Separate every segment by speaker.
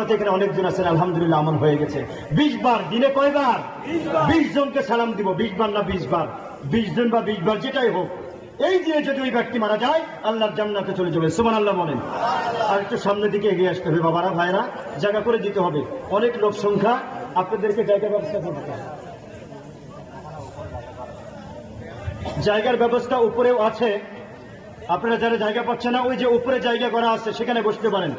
Speaker 1: আপনারা তো এখানে অনেকজন আছেন আলহামদুলিল্লাহ আমল হয়ে গেছে। বিশ বার দিনে কয়বার? বিশ জনকে সালাম দিব বিশ বার না বিশ বার? বিশ জন বা বিশ বার যেটাই হোক। এই দিনে যদি ওই ব্যক্তি মারা যায় আল্লাহর জান্নাতে চলে যাবে। সুমান আল্লাহ বলেন। আর একটু সামনের দিকে এগিয়ে আসতে হবে বাবারা ভাইরা জায়গা করে দিতে হবে। অনেক লোক সংখ্যা আপনাদেরকে জায়গা ব্যবস্থা করতে হবে। জায়গার ব্যবস্থা উপরেও আছে। আপনারা যারা জায়গা পাচ্ছেন না ওই যে উপরে জায়গা করা আছে সেখানে বসতে পারেন।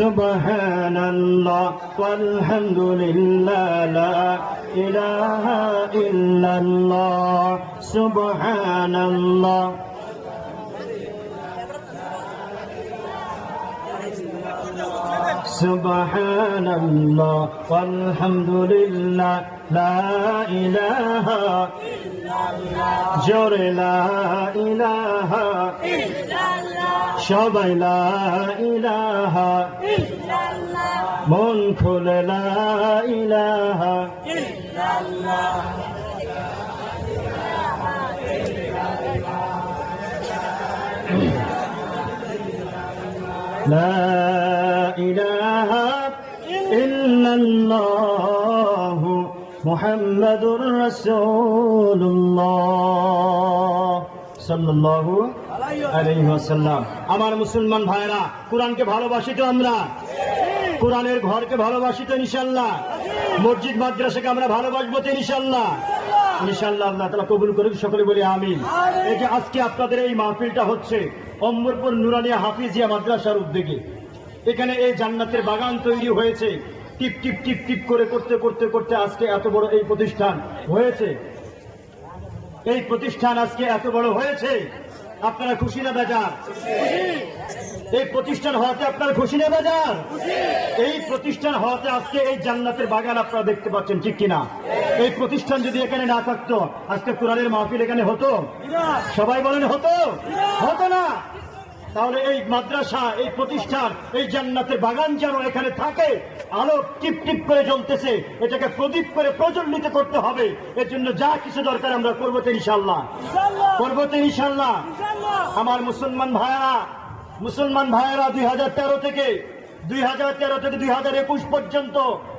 Speaker 1: سبحان الله والحمد لله لا إله إلا الله سبحان الله سبحان الله والحمد لله لا إله জোরে লা ইলাহা সবাই লা ইলাহা মন খুলে লা ইলাহা لا إله إلا الله محمد رسول الله صلى الله আলাইহি ওয়াসাল্লাম আমার মুসলমান ভাইরা কোরআনকে ভালোবাসি তো আমরা কোরআনের ঘরকে ভালোবাসি তো ইনশাল্লাহ মসজিদ মাদ্রাসাকে আমরা ভালোবাসবো তো ইনশাল্লাহ ইনশাল্লাহ আল্লাহ তালা কবুল করুক সকলে বলি আমিন এই যে আজকে আপনাদের এই মাহফিলটা হচ্ছে অম্বরপুর নুরানিয়া হাফিজিয়া মাদ্রাসার উদ্যোগে এখানে এই জান্নাতের বাগান তৈরি হয়েছে। টিপ টিপ টিপ টিপ করে করতে করতে করতে আজকে এত বড় এই প্রতিষ্ঠান হয়েছে। এই প্রতিষ্ঠান আজকে এত বড় হয়েছে। আপনারা খুশি না বেজার? এই প্রতিষ্ঠান হওয়াতে আপনারা খুশি না বেজার? এই প্রতিষ্ঠান হওয়াতে আজকে এই জান্নাতের বাগান আপনারা দেখতে পাচ্ছেন ঠিক কিনা? এই প্রতিষ্ঠান যদি এখানে না থাকতো আজকে কোরআনের মাহফিল এখানে হতো? সবাই বলেন হতো? হতো না? তাহলে এই মাদ্রাসা এই প্রতিষ্ঠান এই জান্নাতের বাগান যেন এখানে থাকে আলো টিপ টিপ করে জ্বলতেছে এটাকে প্রদীপ করে প্রজ্বলিত করতে হবে। এর জন্য যা কিছু দরকার আমরা করব তো ইনশাল্লাহ করব তো ইনশাল্লাহ আমার মুসলমান ভাইয়েরা মুসলমান ভাইয়েরা দুই হাজার তেরো থেকে দুই হাজার তেরো থেকে দুই হাজার একুশ পর্যন্ত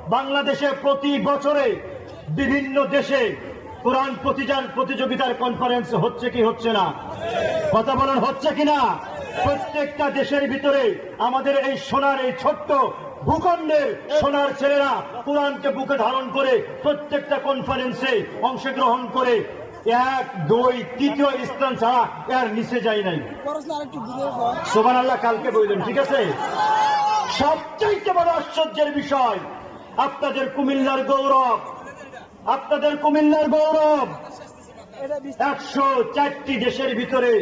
Speaker 1: বাংলাদেশে প্রতি বছরে বিভিন্ন দেশে কোরআন প্রতিযোগিতার কনফারেন্স হচ্ছে কি হচ্ছে না? কথা বলার হচ্ছে কিনা প্রত্যেকটা দেশের ভিতরে আমাদের এই সোনার এই ছোট্ট ভূখণ্ডের সোনার ছেলেরা কোরআনকে বুকে ধারণ করে প্রত্যেকটা কনফারেন্সে অংশগ্রহণ করে এক, দুই, তৃতীয় স্থান ছাড়া এর নিচে যায় নাই। সোমান আল্লাহ কালকে বললেন ঠিক আছে? সবচাইতে বড় আশ্চর্যের বিষয়, আপনাদের কুমিল্লার গৌরব, আপনাদের কুমিল্লার গৌরব একশো চারটি দেশের ভিতরে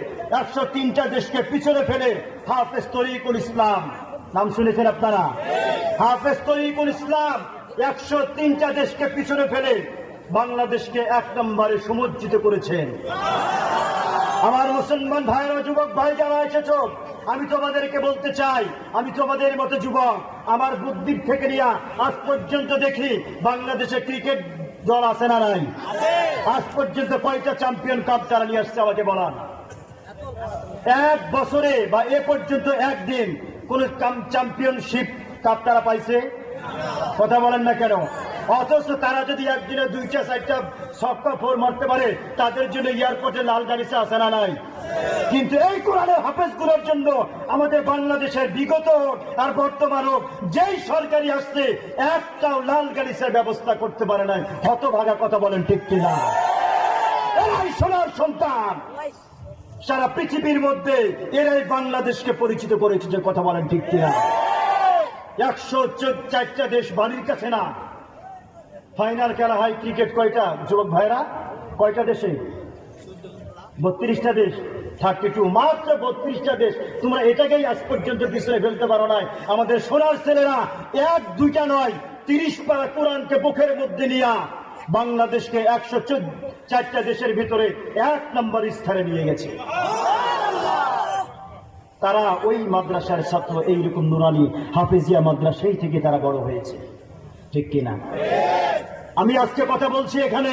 Speaker 1: একশো তিনটা দেশকে পিছনে ফেলে হাফেজ তরিকুল ইসলাম। নাম শুনেছেন আপনারা? হাফেজ তরিকুল ইসলাম একশো তিনটা দেশকে পিছনে ফেলে বাংলাদেশকে এক নম্বরে সমুজ্জিত করেছেন। আমার মুসলমান ভাইয়েরা, যুবক ভাই যারা এসেছ, আমি তোমাদেরকে বলতে চাই, আমি তোমাদের মতো যুবক, আমার বুদ্ধির থেকে নিয়ে আজ পর্যন্ত দেখি বাংলাদেশে ক্রিকেট দল আছে না নাই? আজ পর্যন্ত কয়টা চ্যাম্পিয়ন কাপ তারা নিয়ে আসছে আমাকে বলান। এক বছরে বা এ পর্যন্ত একদিন কোন চ্যাম্পিয়নশিপ কাপ তারা পাইছে? কথা বলেন না কেন? অথচ তারা যদি একদিনে দুইটা, চারটা ছক্কা ফোর মারতে পারে, তাদের জন্য এয়ারপোর্টে লাল গাড়িতে আসে না নাই? কিন্তু এই কোরআনের হাফেজগুলোর জন্য আমাদের বাংলাদেশের বিগত আর বর্তমান হোক, যেই সরকারি আসছে, একটাও লাল গাড়িসের ব্যবস্থা করতে পারে নাই। হতভাগা কথা বলেন ঠিক কিনা? এরাই সোনার সন্তান। সারা পৃথিবীর মধ্যে এরাই বাংলাদেশকে পরিচিত করেছে যে কথা বলেন ঠিক কিনা? একশো চারটা দেশ বাড়ির কাছে না। ফাইনাল খেলা হয় ক্রিকেট কয়টা? যুবক ভাইরা কয়টা দেশে? বত্রিশটা দেশ থার্টি টু মাত্র বত্রিশটা দেশ। তোমরা এটাকেই আজ পর্যন্ত পিছনে ফেলতে পারো নাই। আমাদের সোনার ছেলেরা এক, দুইটা নয়, তিরিশ পারা কোরআনকে বুকের মধ্যে নিয়া বাংলাদেশকে একশো চোদ্দ, চারটা দেশের ভিতরে এক নম্বর স্থানে নিয়ে গেছে। তারা ওই মাদ্রাসার ছাত্র, এইরকম নুরানি, হাফেজিয়া মাদ্রাসাই থেকে তারা বড় হয়েছে। ঠিক কিনা? আমি আজকে কথা বলছি এখানে।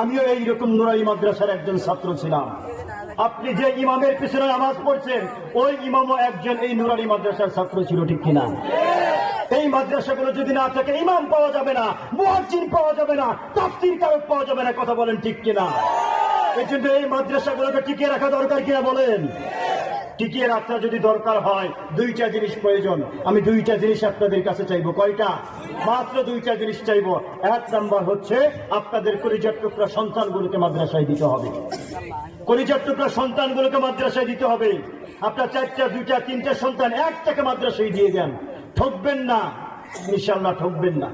Speaker 1: আমিও এইরকম নুরানি মাদ্রাসার একজন ছাত্র ছিলাম। আপনি যে ইমামের পিছনে নামাজ পড়ছেন, ওই ইমামও একজন এই নুরানি মাদ্রাসার ছাত্র ছিল, ঠিক কিনা? এই মাদ্রাসাগুলো যদি না থাকে, ইমাম পাওয়া যাবে না, মুয়াজ্জিন পাওয়া যাবে না, তাফসীর কারক পাওয়া যাবে না, কথা বলেন ঠিক কিনা? এই জন্য এই মাদ্রাসাগুলোকে টিকিয়ে রাখা দরকার কিনা বলেন? টিকিয়ে রাখা যদি দরকার হয়, দুইটা জিনিস প্রয়োজন। আমি দুইটা জিনিস আপনাদের কাছে চাইব। কয়টা? মাত্র দুইটা জিনিস চাইব। এক নাম্বার হচ্ছে, আপনাদের কলিজার টুকরা সন্তানগুলোকে মাদ্রাসায় দিতে হবে। কলিজার টুকরা সন্তানগুলোকে মাদ্রাসায় দিতে হবে। আপনার চারটা, দুইটা, তিনটা সন্তান একটাকে মাদ্রাসায় দিয়ে দেন। ঠকবেন না। ইনশাল্লাহ ঠকবেন না।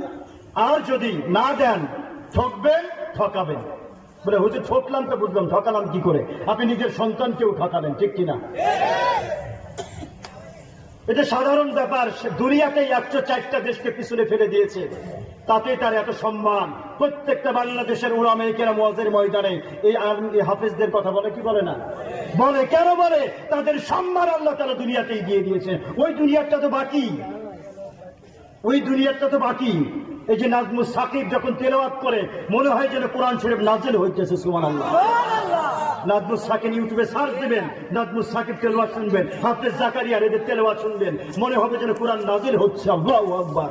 Speaker 1: আর যদি না দেন, ঠকবেন, ঠকাবেন। বলে, হুজুর ঠকলাম তো বুঝলাম, ঠকালাম কি করে? আপনি নিজের সন্তানকেও ঠকাবেন ঠিক কিনা এটা সাধারণ ব্যাপার, সে দুনিয়াতেই একশো চারটা দেশকে পিছনে ফেলে দিয়েছে। তাতে তার এত সম্মান। প্রত্যেকটা বাংলাদেশের উড়ামেরিকেরা মজের ময়দানে এই আর্মি, এই হাফেজদের কথা বলে, কি বলে না? বলে, কেন বলে? তাদের সম্মান আল্লাহ তারা দুনিয়াতেই দিয়ে দিয়েছে। ওই দুনিয়াটা তো বাকি। ওই দুনিয়াটা তো বাকি। এই যে নাজমুল সাকিব যখন তেলাওয়াত করে মনে হয় যেন কোরআন শরীফ নাজেল হইতেছে সুমান আল্লাহ নাজমুল সাকিব ইউটিউবে সার্চ দিবেন নাজমুল সাকিব তেলাওয়াত শুনবেন হাফেজ জাকারিয়ার এদের তেলাওয়াত শুনবেন মনে হবে যেন কোরআন নাজিল হচ্ছে আল্লাহ আকবার।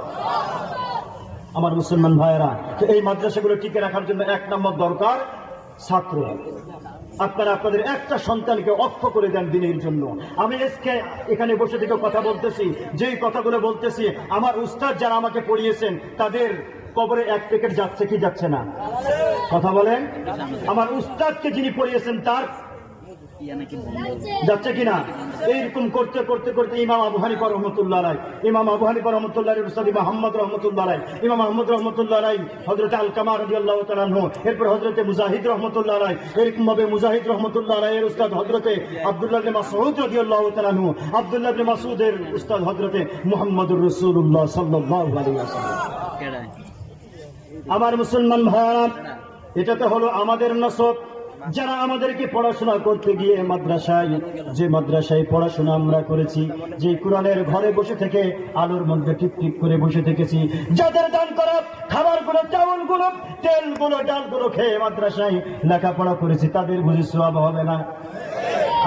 Speaker 1: আমার মুসলমান ভাইয়েরা তো এই মাদ্রাসাগুলো টিকে রাখার জন্য এক নম্বর দরকার ছাত্র। আপনারা আপনাদের একটা সন্তানকে অক্ষ করে দেন দিনের জন্য। আমি আজকে এখানে বসে থেকে কথা বলতেছি। যেই কথাগুলো বলতেছি আমার উস্তাদ যারা আমাকে পড়িয়েছেন তাদের কবরে এক প্যাকেট যাচ্ছে কি যাচ্ছে না? কথা বলেন। আমার উস্তাদকে যিনি পড়িয়েছেন তার যাচ্ছে কিনা এইরকম করতে করতে করতে ইমাম আবু হানিফা রহমতুল্লাহ রায় ইমাম আবু হানিফা রহমতুল্লাহ মোহাম্মদ রহমতুল্লাহ রায় ইমাম আহমদ রহমতুল্লাহ রায় হজরত আল কামার রবি আল্লাহ তালাহ এরপর হজরতে মুজাহিদ রহমতুল্লাহ রায় এরকম ভাবে মুজাহিদ রহমতুল্লাহ রায়ের উস্তাদ হজরতে আব্দুল্লাহ মাসউদ রবি আল্লাহ তালাহ আব্দুল্লাহ মাসুদের উস্তাদ হজরতে মোহাম্মদুর রসুল্লাহ সাল্লাহ আমার মুসলমান ভাই এটা তো হলো আমাদের নসব। যারা আমাদেরকে পড়াশোনা করতে গিয়ে মাদ্রাসায়, যে মাদ্রাসায় পড়াশোনা আমরা করেছি, যে কোরআনের ঘরে বসে থেকে আলোর মধ্যে টিপ টিপ করে বসে থেকেছি, যাদের দান করা তেলগুলো তেলগুলো, ডালগুলো খেয়ে মাদ্রাসায় লেখাপড়া করেছি, তাদের বুঝে সব হবে না।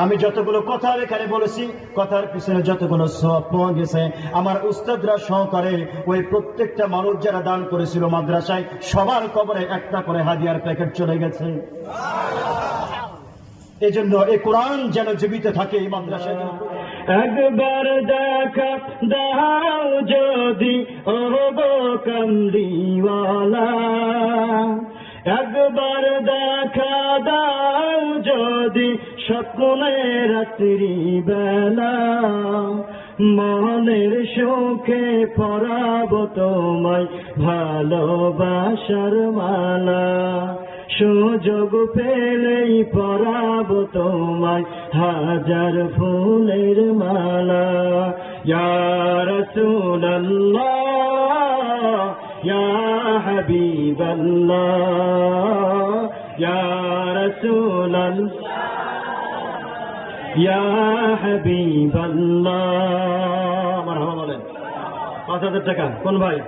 Speaker 1: আমি যতগুলো কথা এখানে বলেছি, কথার পিছনে যতগুলো সব পাওয়া আমার উস্তাদরা সহকারে ওই প্রত্যেকটা মানুষ যারা দান করেছিল মাদ্রাসায়, সবার কবরে একটা করে হাদিয়ার প্যাকেট চলে গেছে। এই জন্য এই কোরআন যেন জীবিত থাকে এই মাদ্রাসায় একবার দেখা দাও যদি কান্দিওয়ালা একবার স্বপ্নে রাত্রি বেলা, মনের সুখে পরাব তোমায় ভালোবাসার মালা। সুযোগ পেলেই পরাব তোমায় হাজার ফুলের মালা। ইয়ার সুল্লাহ ইয়া হাবিবাল্লাহ, ইয়া রাসূলাল্লাহ। পাঁচ হাজার টাকা। কোন ভাই?